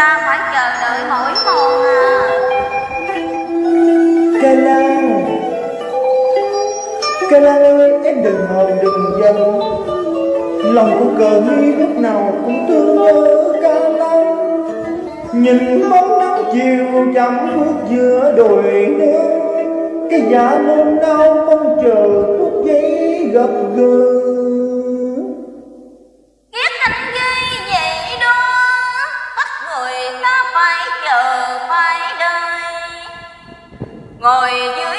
ta phải chờ đợi mỗi một à. Kênh An Kênh An ơi, em đừng hờn đừng giận. Lòng của cờ mi lúc nào cũng thương nhớ ca Lan. Nhìn bóng nắng chiều chẳng bước giữa đồi nước Cái dạ nôn đau mong chờ phút giây gặp gỡ. 我已经。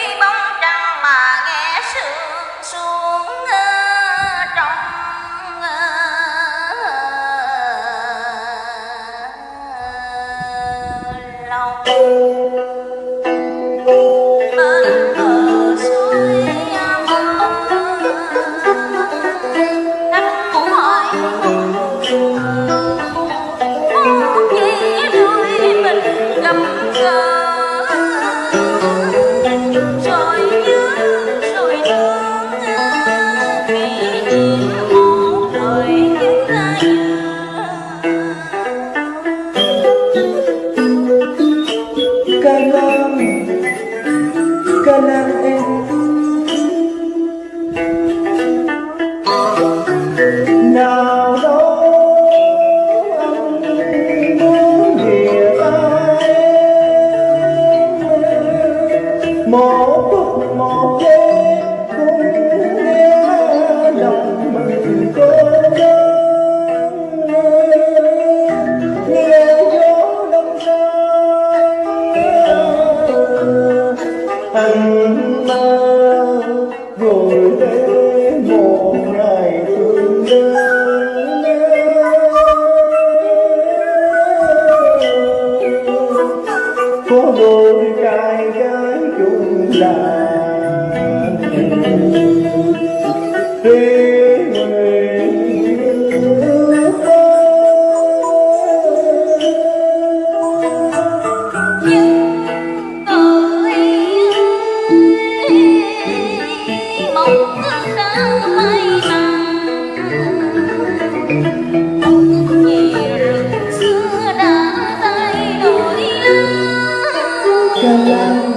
love.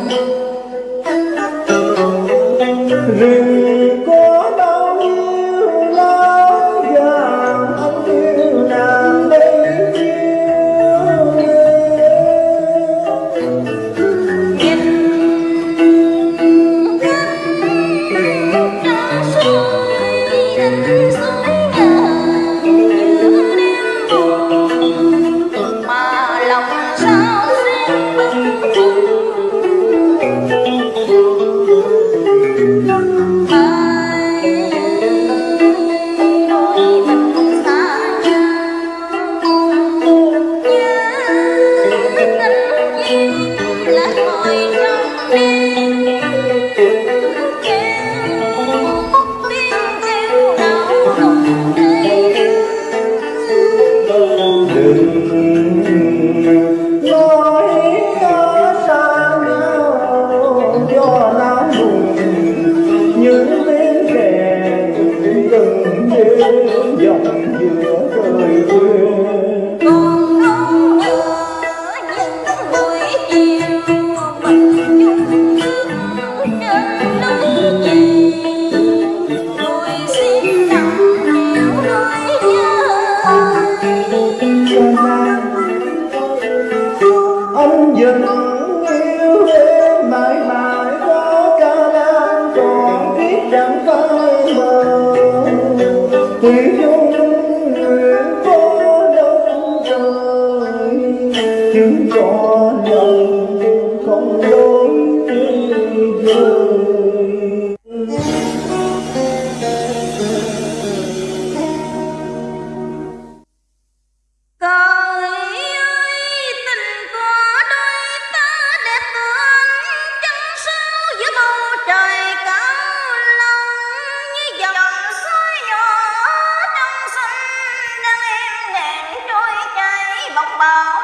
吗？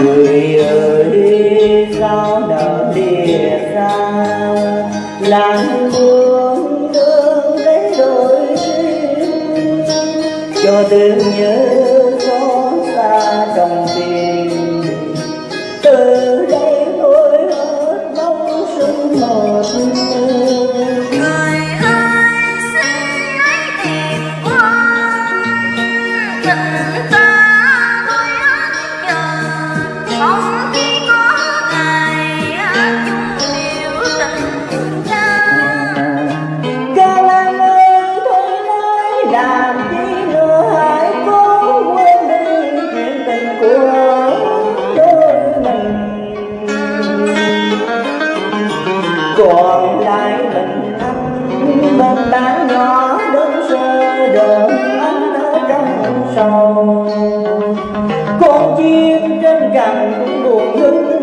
người ơi sao đã lìa xa làng buồn đưa đến đôi cho tương nhớ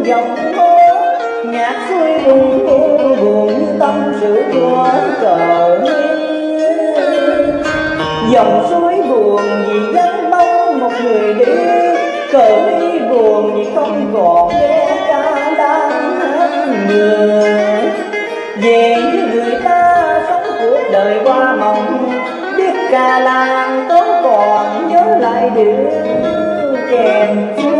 dòng mơ nhạc suối buồn buồn buồn như tâm sự của cờ dòng suối buồn vì vắng bóng một người đi, cờ đi buồn vì không còn nghe ca đang người. Về với người ta sống cuộc đời qua mộng, biết ca làng tớ còn nhớ lại điều kèm Ngài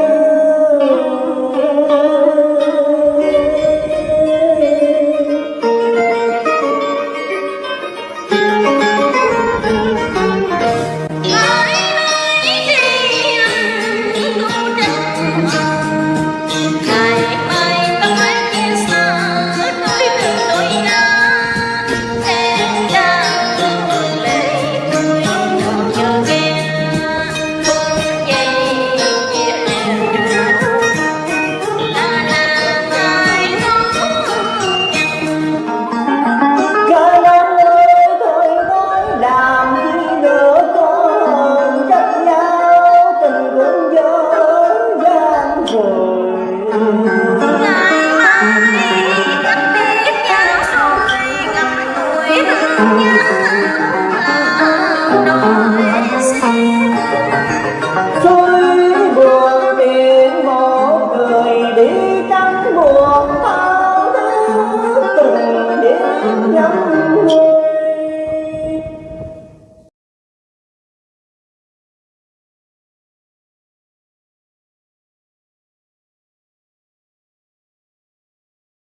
trời